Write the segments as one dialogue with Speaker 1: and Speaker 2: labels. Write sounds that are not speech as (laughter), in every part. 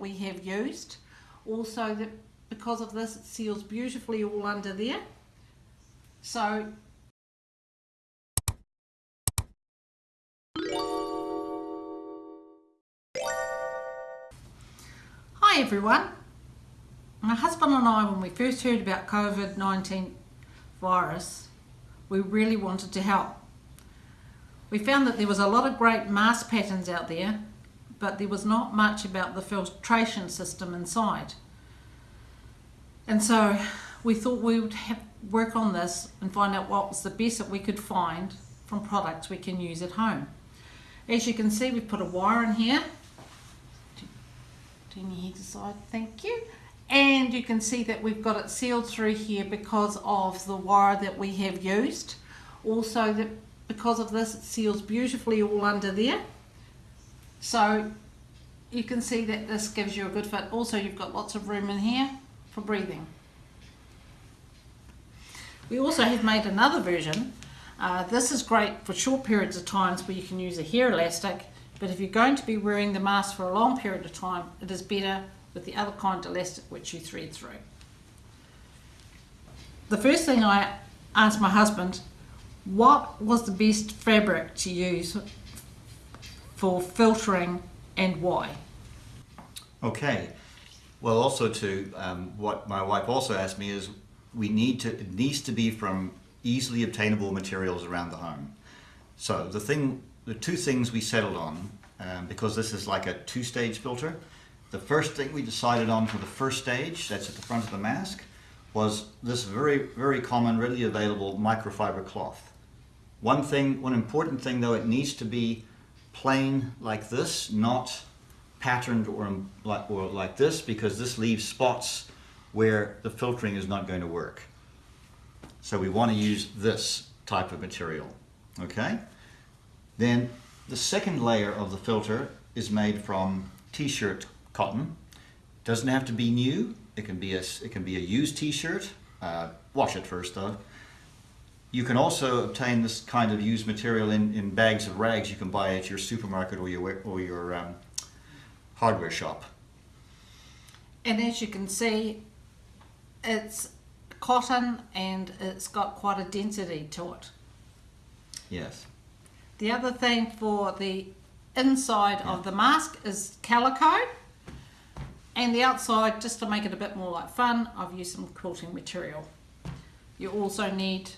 Speaker 1: we have used. Also that because of this it seals beautifully all under there. So Hi everyone. My husband and I, when we first heard about COVID-19 virus, we really wanted to help. We found that there was a lot of great mask patterns out there, but there was not much about the filtration system inside. And so we thought we would have, work on this and find out what was the best that we could find from products we can use at home. As you can see, we've put a wire in here. Turn your head aside, thank you. And you can see that we've got it sealed through here because of the wire that we have used. Also, that because of this, it seals beautifully all under there. So you can see that this gives you a good fit. Also, you've got lots of room in here for breathing. We also have made another version. Uh, this is great for short periods of times where you can use a hair elastic, but if you're going to be wearing the mask for a long period of time, it is better with the other kind of elastic which you thread through. The first thing I asked my husband, what was the best fabric to use for filtering and why?
Speaker 2: Okay. Well, also to um, what my wife also asked me is we need to, it needs to be from easily obtainable materials around the home. So the thing, the two things we settled on, um, because this is like a two-stage filter, the first thing we decided on for the first stage, that's at the front of the mask, was this very, very common, readily available microfiber cloth. One thing, one important thing though, it needs to be plain like this, not patterned or like, or like this, because this leaves spots where the filtering is not going to work. So we want to use this type of material, okay? Then the second layer of the filter is made from t-shirt cotton. Doesn't have to be new. It can be a, it can be a used t-shirt. Uh, wash it first though. You can also obtain this kind of used material in, in bags of rags you can buy at your supermarket or your, or your um, hardware shop.
Speaker 1: And as you can see, it's cotton and it's got quite a density to it.
Speaker 2: Yes.
Speaker 1: The other thing for the inside yeah. of the mask is calico and the outside just to make it a bit more like fun I've used some quilting material. You also need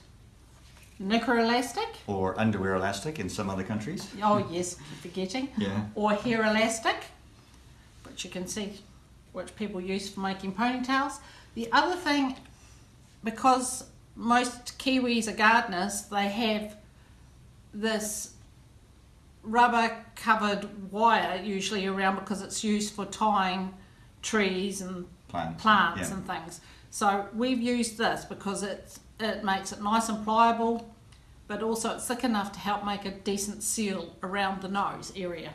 Speaker 1: knicker elastic
Speaker 2: or underwear elastic in some other countries.
Speaker 1: Oh yes, forgetting.
Speaker 2: yeah.
Speaker 1: Or hair elastic which you can see which people use for making ponytails. The other thing, because most Kiwis are gardeners, they have this rubber covered wire usually around because it's used for tying trees and
Speaker 2: plants,
Speaker 1: plants yeah. and things. So we've used this because it, it makes it nice and pliable, but also it's thick enough to help make a decent seal around the nose area.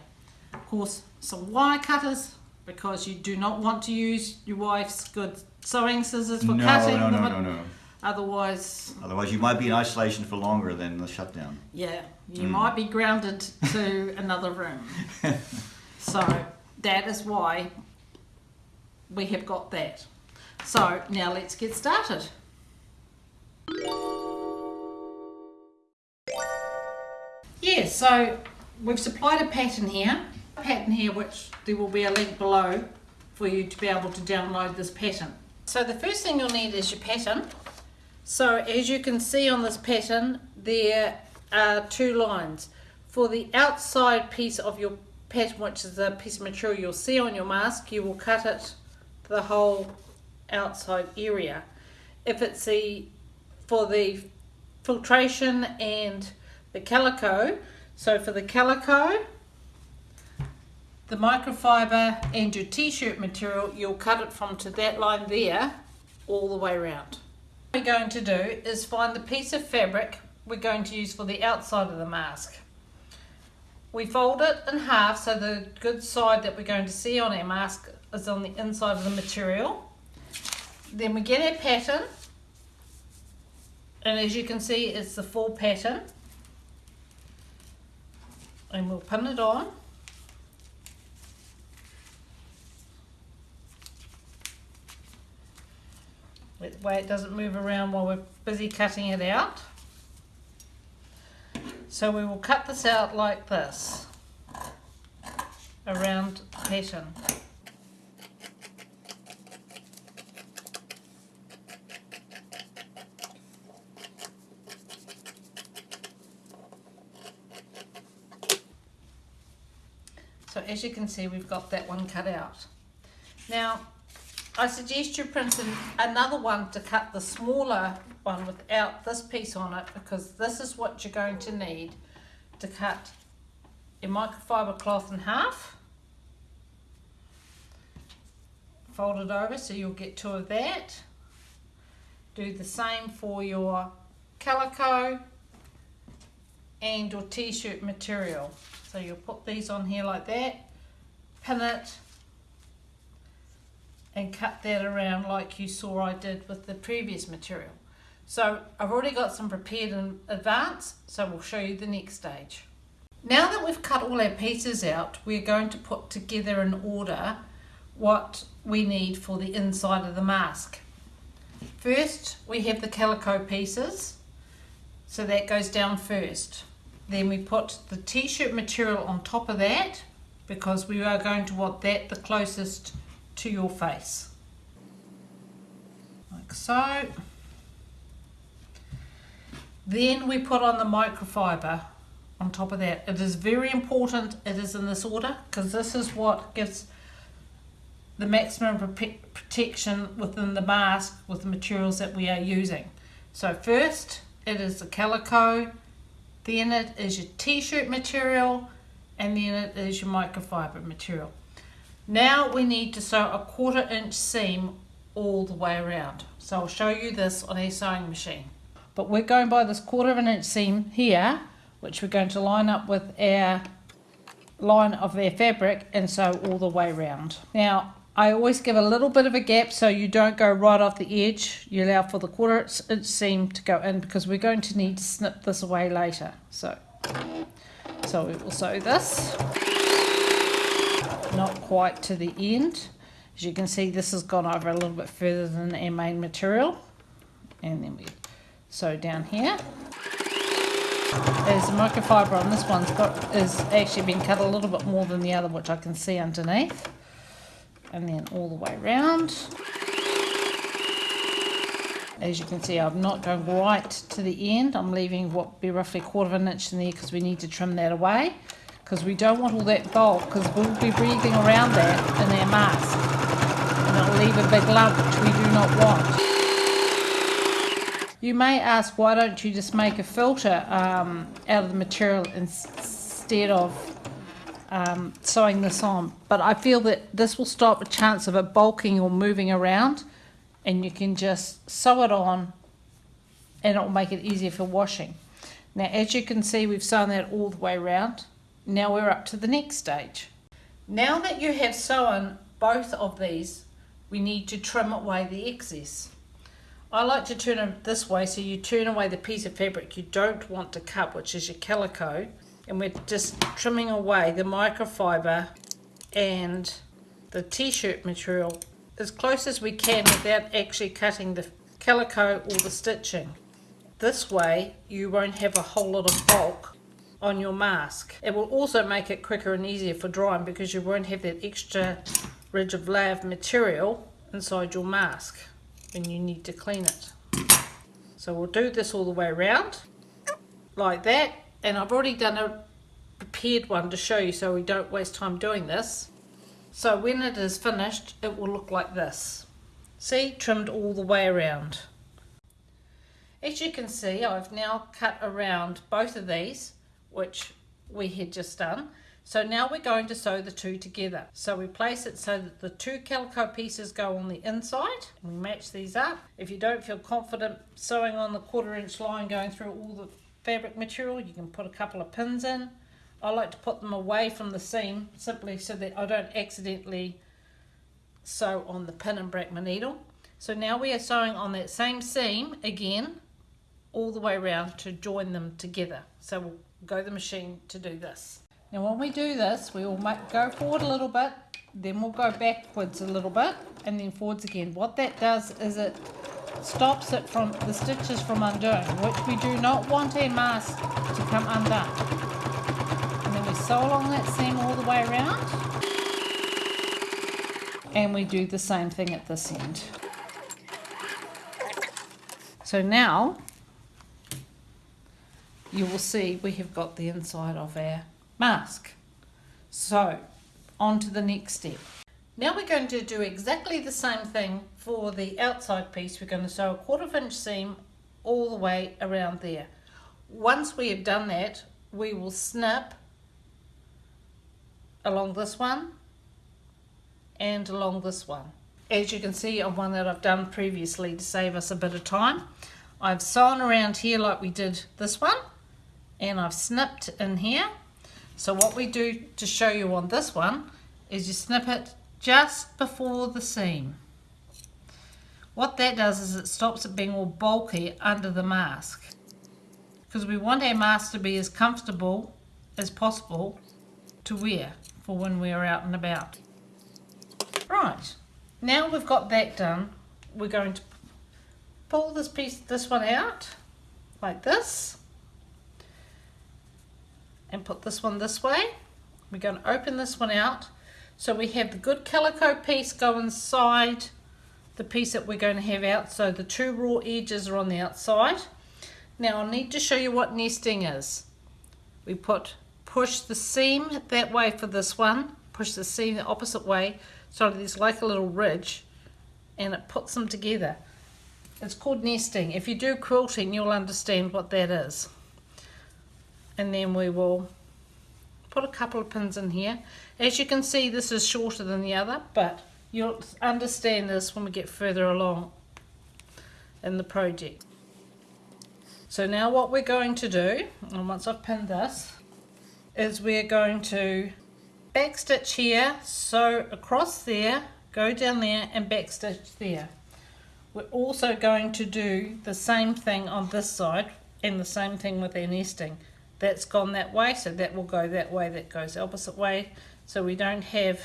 Speaker 1: Of course, some wire cutters because you do not want to use your wife's good sewing scissors for
Speaker 2: no,
Speaker 1: cutting
Speaker 2: no, no, no, no, no.
Speaker 1: Otherwise...
Speaker 2: Otherwise you might be in isolation for longer than the shutdown.
Speaker 1: Yeah, you mm. might be grounded to (laughs) another room. (laughs) so that is why we have got that. So now let's get started. Yeah, so we've supplied a pattern here a pattern here which there will be a link below for you to be able to download this pattern. So the first thing you'll need is your pattern. So as you can see on this pattern there are two lines. For the outside piece of your pattern which is the piece of material you'll see on your mask you will cut it the whole outside area. If it's the for the filtration and the calico so for the calico the microfiber and your t-shirt material, you'll cut it from to that line there all the way around. What we're going to do is find the piece of fabric we're going to use for the outside of the mask. We fold it in half so the good side that we're going to see on our mask is on the inside of the material. Then we get our pattern and as you can see it's the full pattern and we'll pin it on. That way it doesn't move around while we're busy cutting it out. So we will cut this out like this around the pattern. As you can see, we've got that one cut out. Now, I suggest you print an, another one to cut the smaller one without this piece on it because this is what you're going to need to cut your microfiber cloth in half. Fold it over so you'll get two of that. Do the same for your calico and your t-shirt material. So you'll put these on here like that, pin it, and cut that around like you saw I did with the previous material. So I've already got some prepared in advance, so we'll show you the next stage. Now that we've cut all our pieces out, we're going to put together in order what we need for the inside of the mask. First, we have the calico pieces, so that goes down first. Then we put the t-shirt material on top of that because we are going to want that the closest to your face. Like so. Then we put on the microfiber on top of that. It is very important it is in this order because this is what gives the maximum protection within the mask with the materials that we are using. So first it is the calico, then it is your t-shirt material, and then it is your microfiber material. Now we need to sew a quarter inch seam all the way around. So I'll show you this on a sewing machine. But we're going by this quarter of an inch seam here, which we're going to line up with our line of our fabric and sew all the way around. Now I always give a little bit of a gap so you don't go right off the edge. You allow for the quarter inch seam to go in because we're going to need to snip this away later. So, so we will sew this. Not quite to the end. As you can see, this has gone over a little bit further than our main material. And then we sew down here. As the microfiber on this one's got is actually been cut a little bit more than the other, which I can see underneath and then all the way around. As you can see, I'm not going right to the end. I'm leaving what be roughly a quarter of an inch in there because we need to trim that away because we don't want all that bulk because we'll be breathing around that in our mask and it'll leave a big lump which we do not want. You may ask why don't you just make a filter um, out of the material instead of um, sewing this on. But I feel that this will stop a chance of it bulking or moving around and you can just sew it on and it will make it easier for washing. Now as you can see we've sewn that all the way around. Now we're up to the next stage. Now that you have sewn both of these we need to trim away the excess. I like to turn it this way so you turn away the piece of fabric you don't want to cut which is your calico and we're just trimming away the microfiber and the t-shirt material as close as we can without actually cutting the calico or the stitching. This way you won't have a whole lot of bulk on your mask. It will also make it quicker and easier for drying because you won't have that extra rigid layer of material inside your mask when you need to clean it. So we'll do this all the way around like that and I've already done a prepared one to show you so we don't waste time doing this. So when it is finished it will look like this. See trimmed all the way around. As you can see I've now cut around both of these which we had just done. So now we're going to sew the two together. So we place it so that the two calico pieces go on the inside. We match these up. If you don't feel confident sewing on the quarter inch line going through all the fabric material you can put a couple of pins in. I like to put them away from the seam simply so that I don't accidentally sew on the pin and break my needle. So now we are sewing on that same seam again all the way around to join them together. So we'll go the machine to do this. Now when we do this we will make, go forward a little bit then we'll go backwards a little bit and then forwards again. What that does is it stops it from the stitches from undoing, which we do not want a mask to come undone. And then we sew along that seam all the way around. And we do the same thing at this end. So now you will see we have got the inside of our mask. So on to the next step. Now we're going to do exactly the same thing for the outside piece. We're going to sew a quarter of inch seam all the way around there. Once we have done that, we will snip along this one and along this one. As you can see on one that I've done previously to save us a bit of time, I've sewn around here like we did this one and I've snipped in here. So what we do to show you on this one is you snip it just before the seam. What that does is it stops it being all bulky under the mask. Because we want our mask to be as comfortable as possible to wear for when we're out and about. Right, now we've got that done, we're going to pull this piece, this one out, like this, and put this one this way. We're going to open this one out so we have the good calico piece go inside the piece that we're going to have out. So the two raw edges are on the outside. Now I need to show you what nesting is. We put push the seam that way for this one, push the seam the opposite way, so there's like a little ridge, and it puts them together. It's called nesting. If you do quilting, you'll understand what that is. And then we will put a couple of pins in here. As you can see, this is shorter than the other, but you'll understand this when we get further along in the project. So now what we're going to do, and once I've pinned this, is we're going to back stitch here, sew across there, go down there and back stitch there. We're also going to do the same thing on this side and the same thing with our nesting that's gone that way so that will go that way that goes opposite way. So we don't have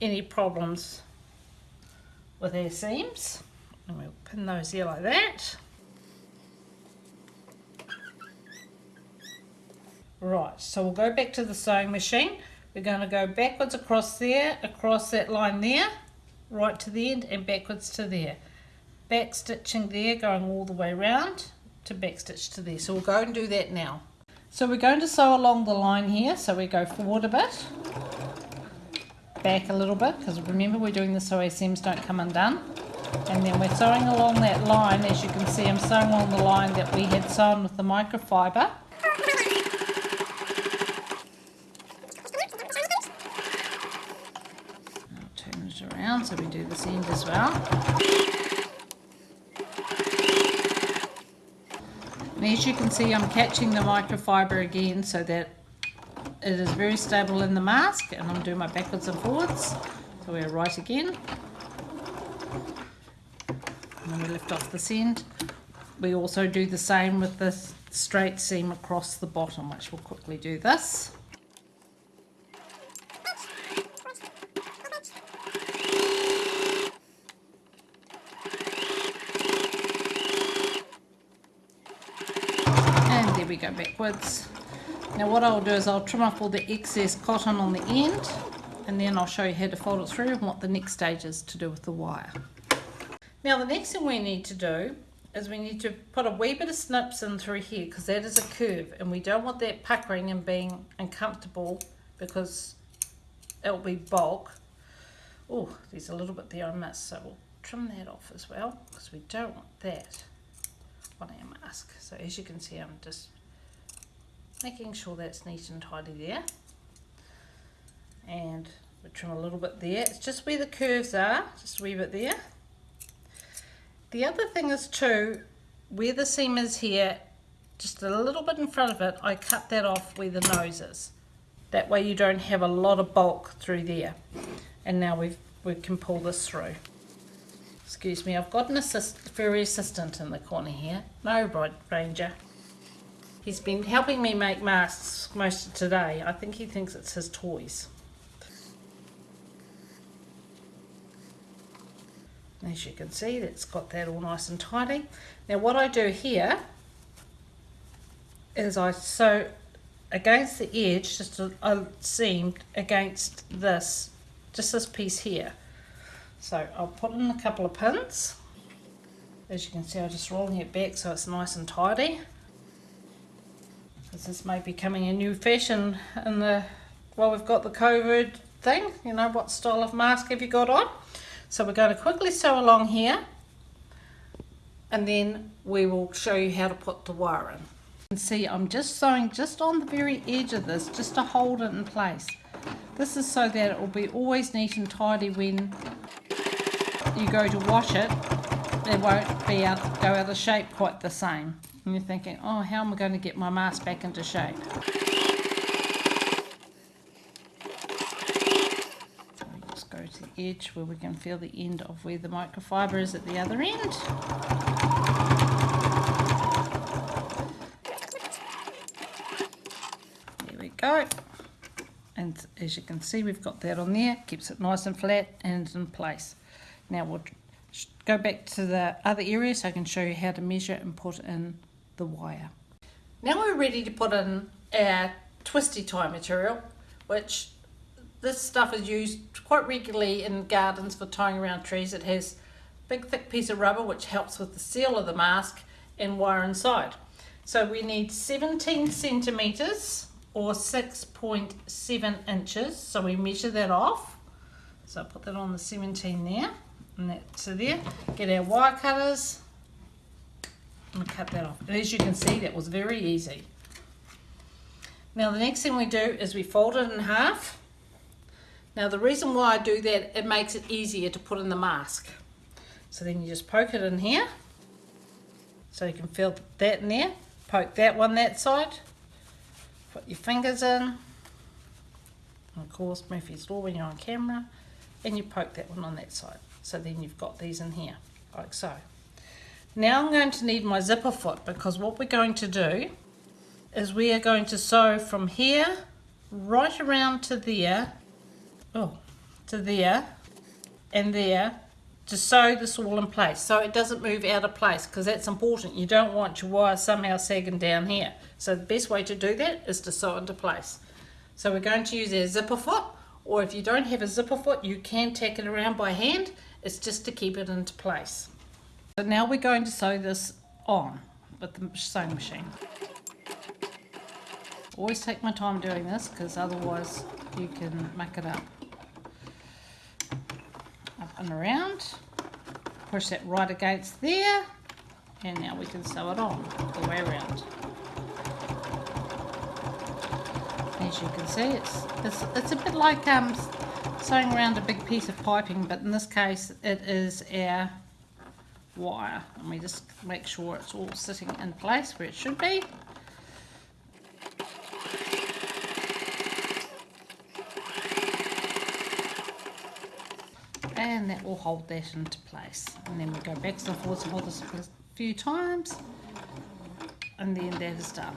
Speaker 1: any problems with our seams. And we'll pin those here like that. Right so we'll go back to the sewing machine. We're going to go backwards across there across that line there right to the end and backwards to there. Back stitching there going all the way around to back stitch to there. So we'll go and do that now so we're going to sew along the line here. So we go forward a bit, back a little bit, because remember we're doing this so our seams don't come undone. And then we're sewing along that line. As you can see, I'm sewing along the line that we had sewn with the microfiber. I'll turn it around so we do this end as well. And as you can see, I'm catching the microfiber again so that it is very stable in the mask and I'm doing my backwards and forwards. So we're right again. And then we lift off this end. We also do the same with the straight seam across the bottom, which we'll quickly do this. we go backwards. Now what I'll do is I'll trim off all the excess cotton on the end and then I'll show you how to fold it through and what the next stage is to do with the wire. Now the next thing we need to do is we need to put a wee bit of snips in through here because that is a curve and we don't want that puckering and being uncomfortable because it'll be bulk. Oh, there's a little bit there I missed so we'll trim that off as well because we don't want that on our mask. So as you can see I'm just making sure that's neat and tidy there. And we trim a little bit there. It's just where the curves are just a wee bit there. The other thing is too where the seam is here just a little bit in front of it I cut that off where the nose is. That way you don't have a lot of bulk through there. And now we we can pull this through. Excuse me I've got an assist, furry assistant in the corner here. No Rod Ranger He's been helping me make masks most of today. I think he thinks it's his toys. As you can see, that's got that all nice and tidy. Now what I do here is I sew against the edge, just a, a seam against this, just this piece here. So I'll put in a couple of pins. As you can see, I'm just rolling it back so it's nice and tidy. Because this may be coming a new fashion in the, well, we've got the COVID thing, you know, what style of mask have you got on? So we're going to quickly sew along here and then we will show you how to put the wire in. And see, I'm just sewing just on the very edge of this, just to hold it in place. This is so that it will be always neat and tidy when you go to wash it. It won't be out, go out of shape quite the same. And you're thinking, oh, how am I going to get my mask back into shape? So just go to the edge where we can feel the end of where the microfiber is at the other end. There we go. And as you can see, we've got that on there. Keeps it nice and flat and in place. Now we'll go back to the other area so I can show you how to measure and put in the wire. Now we're ready to put in our twisty tie material, which this stuff is used quite regularly in gardens for tying around trees. It has a big thick piece of rubber which helps with the seal of the mask and wire inside. So we need 17 centimeters or 6.7 inches. So we measure that off. So I put that on the 17 there and that to there. Get our wire cutters and cut that off. And as you can see, that was very easy. Now the next thing we do is we fold it in half. Now the reason why I do that, it makes it easier to put in the mask. So then you just poke it in here. So you can feel that in there. Poke that one that side. Put your fingers in. And of course, Murphy's Law when you're on camera. And you poke that one on that side. So then you've got these in here, like so. Now I'm going to need my zipper foot because what we're going to do is we are going to sew from here right around to there, oh, to there and there to sew this all in place so it doesn't move out of place because that's important. You don't want your wire somehow sagging down here. So the best way to do that is to sew into place. So we're going to use our zipper foot or if you don't have a zipper foot you can tack it around by hand. It's just to keep it into place. So now we're going to sew this on with the sewing machine. Always take my time doing this because otherwise you can muck it up. Up and around. Push that right against there. And now we can sew it on the way around. As you can see, it's, it's, it's a bit like um, sewing around a big piece of piping, but in this case it is our wire. And we just make sure it's all sitting in place where it should be. And that will hold that into place. And then we go back and forth and hold this a few times. And then that is done.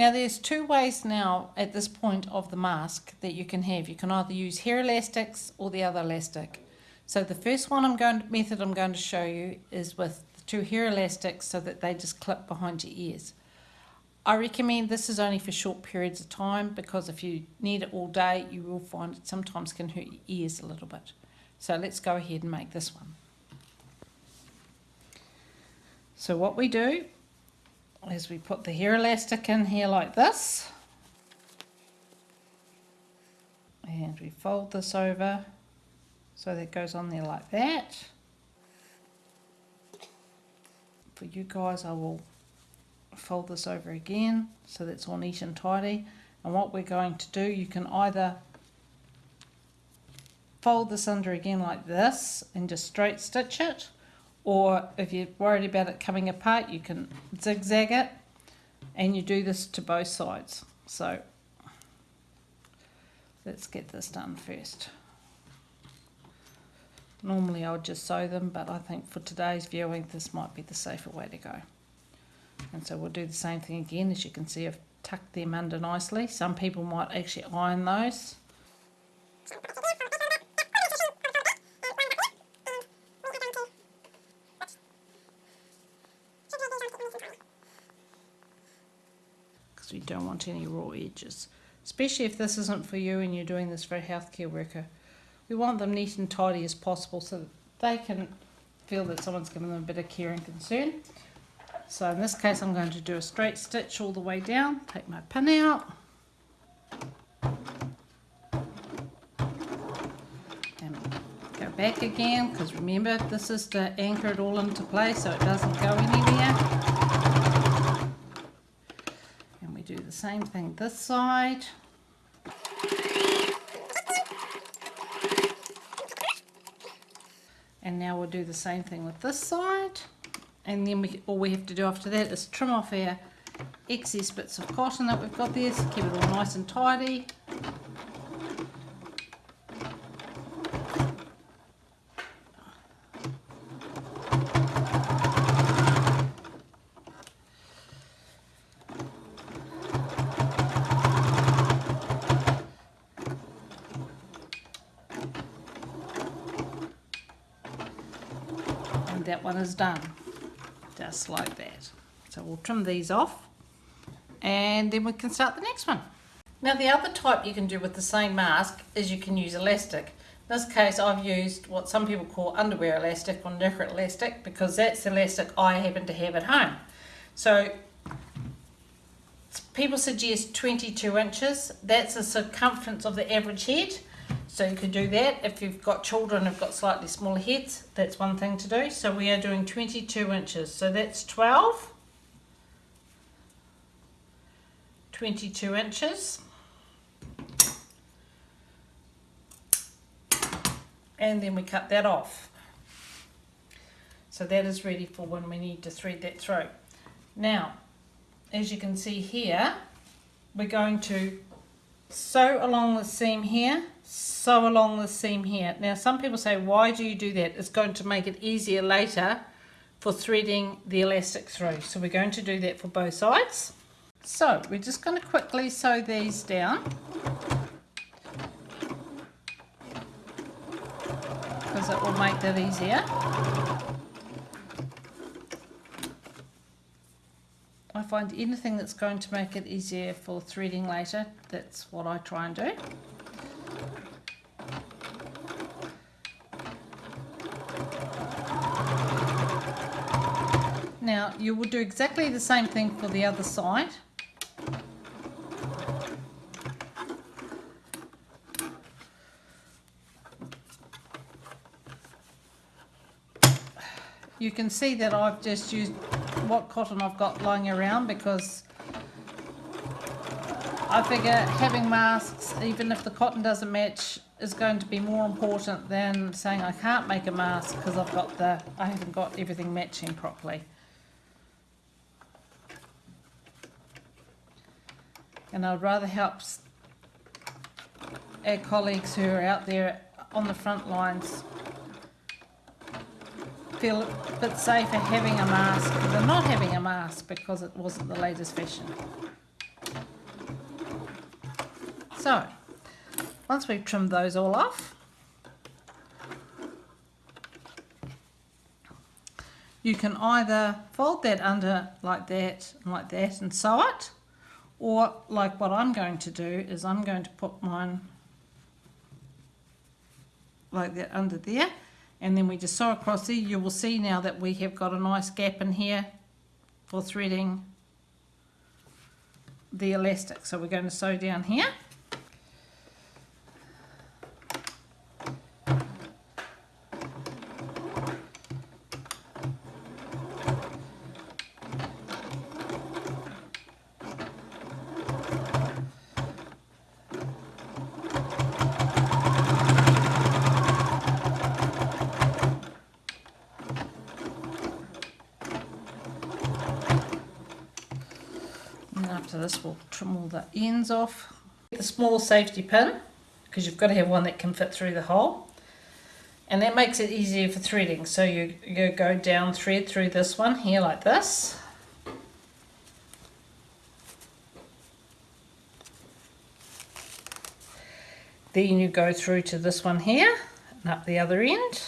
Speaker 1: Now there's two ways now at this point of the mask that you can have. You can either use hair elastics or the other elastic. So the first one I'm going to, method I'm going to show you is with the two hair elastics so that they just clip behind your ears. I recommend this is only for short periods of time because if you need it all day you will find it sometimes can hurt your ears a little bit. So let's go ahead and make this one. So what we do is we put the hair elastic in here like this and we fold this over so that goes on there like that. For you guys I will fold this over again so that's all neat and tidy and what we're going to do you can either fold this under again like this and just straight stitch it or if you're worried about it coming apart you can zigzag it and you do this to both sides. So let's get this done first. Normally I would just sew them but I think for today's viewing this might be the safer way to go. And so we'll do the same thing again as you can see I've tucked them under nicely. Some people might actually iron those because we don't want any raw edges. Especially if this isn't for you and you're doing this for a healthcare worker. We want them neat and tidy as possible so that they can feel that someone's given them a bit of care and concern. So in this case I'm going to do a straight stitch all the way down, take my pin out. And go back again because remember this is to anchor it all into place so it doesn't go anywhere. And we do the same thing this side. And now we'll do the same thing with this side. And then we, all we have to do after that is trim off our excess bits of cotton that we've got there, so keep it all nice and tidy. One is done, just like that. So we'll trim these off and then we can start the next one. Now the other type you can do with the same mask is you can use elastic. In this case I've used what some people call underwear elastic or knicker elastic because that's the elastic I happen to have at home. So people suggest 22 inches. That's the circumference of the average head. So you could do that. If you've got children who've got slightly smaller heads, that's one thing to do. So we are doing 22 inches. So that's 12. 22 inches. And then we cut that off. So that is ready for when we need to thread that through. Now, as you can see here, we're going to sew along the seam here, sew along the seam here. Now some people say, why do you do that? It's going to make it easier later for threading the elastic through. So we're going to do that for both sides. So we're just going to quickly sew these down. Because it will make that easier. I find anything that's going to make it easier for threading later, that's what I try and do. Now you will do exactly the same thing for the other side. You can see that I've just used what cotton I've got lying around because I figure having masks, even if the cotton doesn't match, is going to be more important than saying I can't make a mask because I've got the, I haven't got everything matching properly. And I'd rather help our colleagues who are out there on the front lines feel a bit safer having a mask than not having a mask because it wasn't the latest fashion. So, once we've trimmed those all off, you can either fold that under like that and like that and sew it, or like what I'm going to do is I'm going to put mine like that under there and then we just sew across there. You will see now that we have got a nice gap in here for threading the elastic. So we're going to sew down here. after this we'll trim all the ends off. The small safety pin because you've got to have one that can fit through the hole. And that makes it easier for threading. So you, you go down thread through this one here like this. Then you go through to this one here and up the other end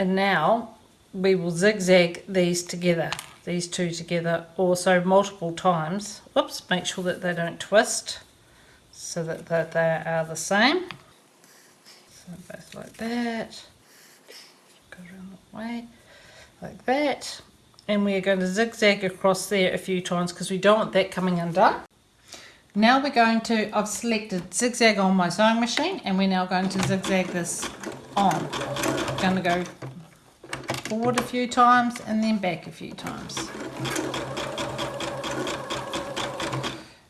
Speaker 1: And now we will zigzag these together, these two together, also multiple times. Whoops, make sure that they don't twist so that, that they are the same. So both like that. Go around that way, like that. And we're going to zigzag across there a few times because we don't want that coming undone. Now we're going to, I've selected zigzag on my sewing machine and we're now going to zigzag this on. I'm Going to go forward a few times and then back a few times.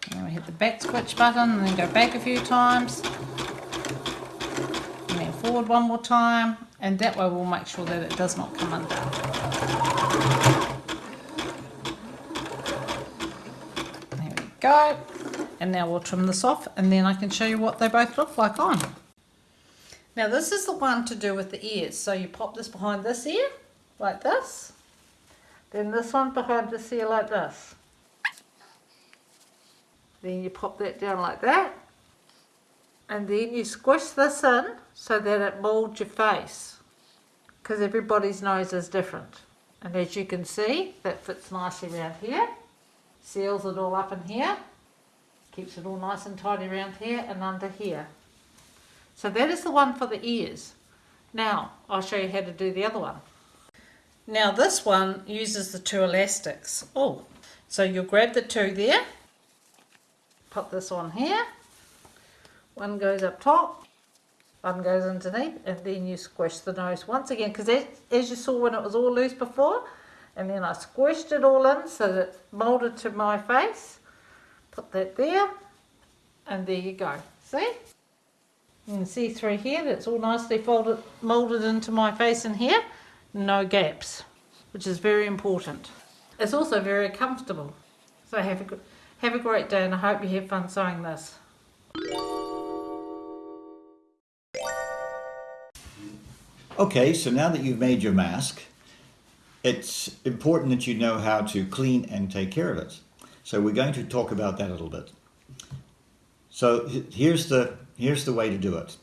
Speaker 1: And then we hit the back switch button and then go back a few times. And then forward one more time and that way we'll make sure that it does not come undone. There we go. And now we'll trim this off and then I can show you what they both look like on. Now this is the one to do with the ears. So you pop this behind this ear, like this. Then this one behind this ear like this. Then you pop that down like that. And then you squish this in so that it molds your face. Because everybody's nose is different. And as you can see, that fits nicely around here. Seals it all up in here. Keeps it all nice and tidy around here and under here. So that is the one for the ears. Now, I'll show you how to do the other one. Now this one uses the two elastics. Oh, so you'll grab the two there, put this on here, one goes up top, one goes underneath, and then you squish the nose once again, because as you saw when it was all loose before, and then I squished it all in so that it moulded to my face. Put that there, and there you go. See? You can see through here that it's all nicely folded, moulded into my face in here. No gaps, which is very important. It's also very comfortable. So have a, have a great day and I hope you have fun sewing this.
Speaker 2: Okay, so now that you've made your mask, it's important that you know how to clean and take care of it. So we're going to talk about that a little bit. So here's the here's the way to do it.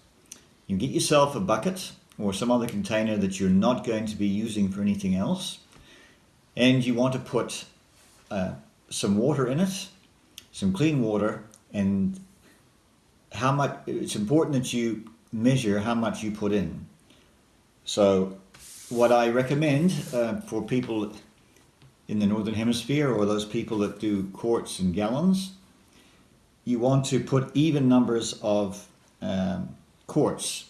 Speaker 2: You get yourself a bucket or some other container that you're not going to be using for anything else, and you want to put uh, some water in it, some clean water, and how much. It's important that you measure how much you put in. So, what I recommend uh, for people in the northern hemisphere or those people that do quarts and gallons, you want to put even numbers of um, quarts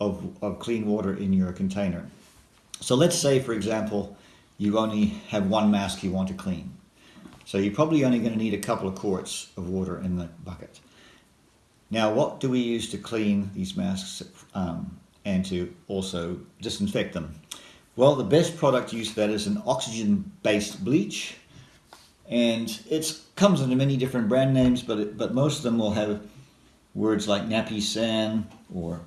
Speaker 2: of, of clean water in your container. So let's say, for example, you only have one mask you want to clean. So you're probably only going to need a couple of quarts of water in the bucket. Now, what do we use to clean these masks um, and to also disinfect them? Well, the best product used for that is an oxygen-based bleach, and it comes under many different brand names, but it, but most of them will have words like Napisan or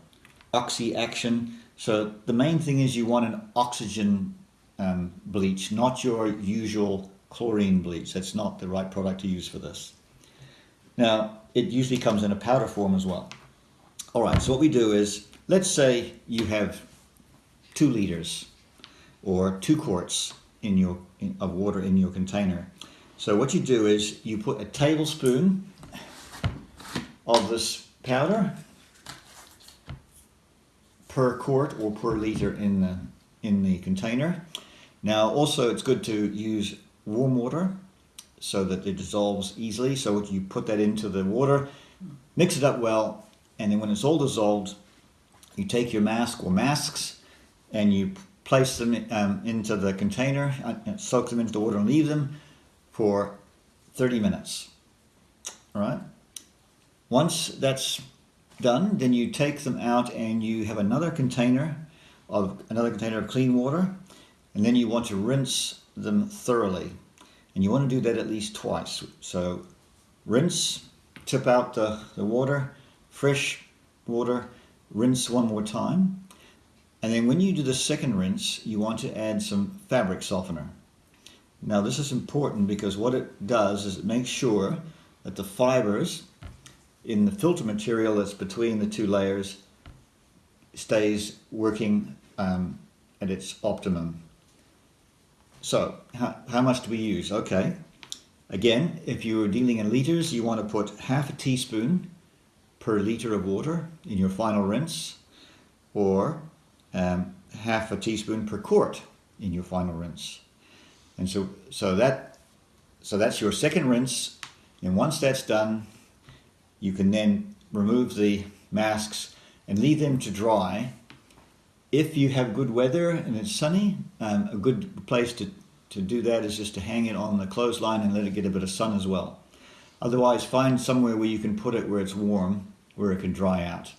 Speaker 2: oxy action. So the main thing is you want an oxygen um, bleach, not your usual chlorine bleach. That's not the right product to use for this. Now, it usually comes in a powder form as well. All right, so what we do is, let's say you have two liters or two quarts in your in, of water in your container. So what you do is you put a tablespoon of this powder per quart or per liter in the in the container. Now also it's good to use warm water so that it dissolves easily. So you put that into the water, mix it up well, and then when it's all dissolved, you take your mask or masks and you place them um, into the container, uh, soak them into the water and leave them for 30 minutes. All right. Once that's done, then you take them out and you have another container of another container of clean water, and then you want to rinse them thoroughly. And you want to do that at least twice. So rinse, tip out the, the water, fresh water, rinse one more time. And then when you do the second rinse, you want to add some fabric softener. Now this is important because what it does is it makes sure that the fibers in the filter material that's between the two layers stays working um, at its optimum. So, how, how much do we use? Okay. Again, if you're dealing in litres, you want to put half a teaspoon per litre of water in your final rinse, or um, half a teaspoon per quart in your final rinse. And so, so that, so that's your second rinse. And once that's done, you can then remove the masks and leave them to dry. If you have good weather and it's sunny, um, a good place to, to do that is just to hang it on the clothesline and let it get a bit of sun as well. Otherwise, find somewhere where you can put it where it's warm, where it can dry out.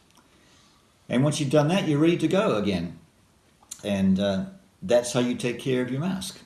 Speaker 2: And once you've done that, you're ready to go again. And uh, that's how you take care of your mask.